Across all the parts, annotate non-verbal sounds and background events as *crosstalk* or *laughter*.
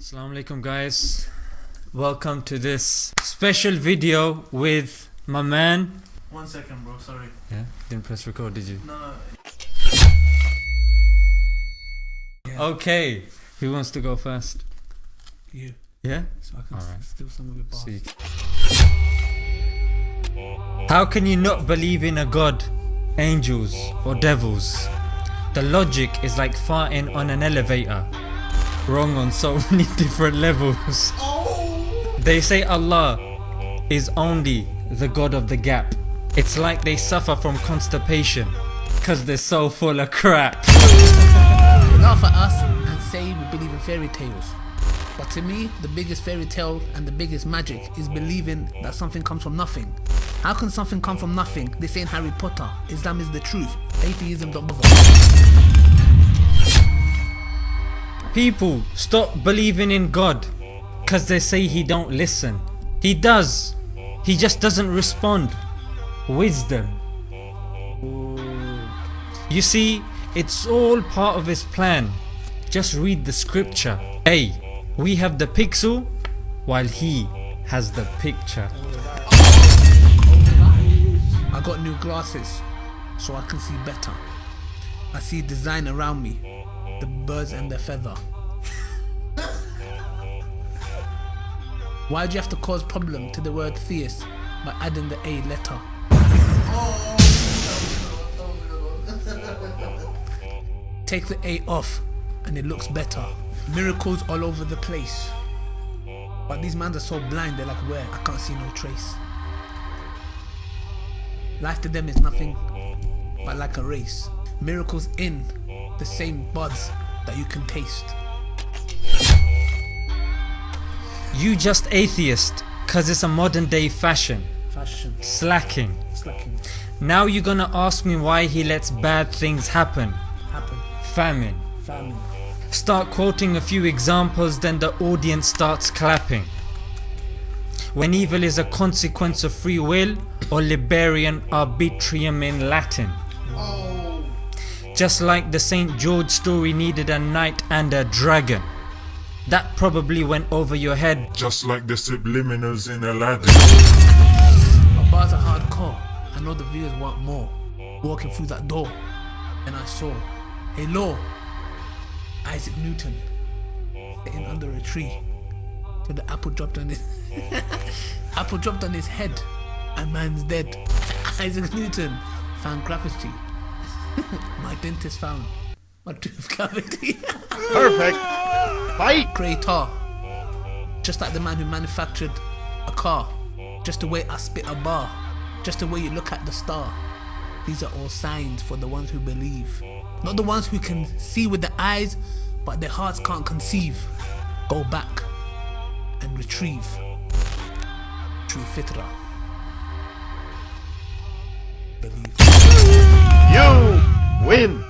Assalamu alaikum guys. Welcome to this special video with my man. One second, bro. Sorry. Yeah, didn't press record, did you? No, no. Okay, who wants to go first? You. Yeah? So I can Alright. steal some of your bars. So you- How can you not believe in a god, angels, or devils? The logic is like farting on an elevator. Wrong on so *laughs* many different levels. They say Allah is only the god of the gap. It's like they suffer from constipation because they're so full of crap. Laugh at us and say we believe in fairy tales. But to me, the biggest fairy tale and the biggest magic is believing that something comes from nothing. How can something come from nothing? This ain't Harry Potter. Islam is the truth. Atheism don't bother. People stop believing in God because they say he don't listen. He does. He just doesn't respond. Wisdom. You see, it's all part of his plan. Just read the scripture. Hey, we have the pixel while he has the picture. I got new glasses so I can see better. I see design around me, the birds and their feather. Why do you have to cause problem to the word theist by adding the A letter? Take the A off and it looks better. Miracles all over the place. But these mans are so blind, they're like, where? I can't see no trace. Life to them is nothing but like a race. Miracles in the same buds that you can taste. You just atheist because it's a modern day fashion. Fashion, Slacking. slacking, Now you're gonna ask me why he lets bad things happen. happen, Famine. famine. Start quoting a few examples, then the audience starts clapping. When evil is a consequence of free will or liberum arbitrium in Latin. Just like the St. George story needed a knight and a dragon. That probably went over your head. Just like the subliminals in Aladdin. Our bars are hardcore. I know the viewers want more. Walking through that door, and I saw hello. Isaac Newton sitting under a tree till the apple dropped on his *laughs* apple dropped on his head, and man's dead. *laughs* Isaac Newton found gravity. *laughs* My dentist found my tooth *laughs* cavity. Perfect. Fight. creator. Just like the man who manufactured a car. Just the way I spit a bar. Just the way you look at the star. These are all signs for the ones who believe. Not the ones who can see with the eyes, but their hearts can't conceive. Go back and retrieve. True fitra. Believe. You win.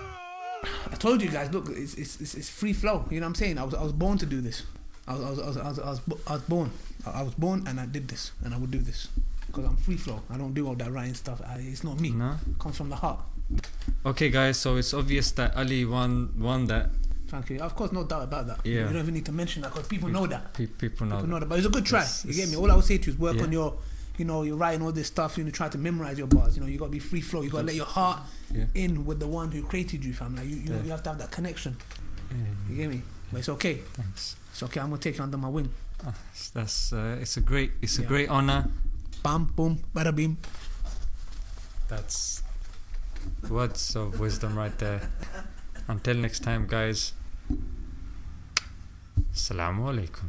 I told you guys, look, it's, it's, it's, it's free flow. You know what I'm saying? I was, I was born to do this. I was, I was, I was, I was, I was, I was born. I, I was born and I did this, and I would do this because I'm free flow. I don't do all that writing stuff. I, it's not me. No? It comes from the heart. Okay guys, so it's obvious that Ali won won that. Thank you. Of course, no doubt about that. Yeah. You don't even need to mention that because people know that. Pe- people know People know that. that. But it's a good try. It's- you get me? All I would say to you is work Yeah. on your, you know, you're writing all this stuff. You know, try to memorize your bars. You know, you got to be free flow. You got to let your heart Yeah. in with the one who created you, fam. Like you, you, know, you have to have that connection. You get me? But it's okay. thanks. It's okay. I'm gonna take you under my wing. Ah, That's uh, it's a great it's a great honor. Bam, boom, bada beam. That's words of wisdom right there. Until next time, guys. Assalamu alaikum.